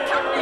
Tommy!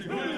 Merci beaucoup.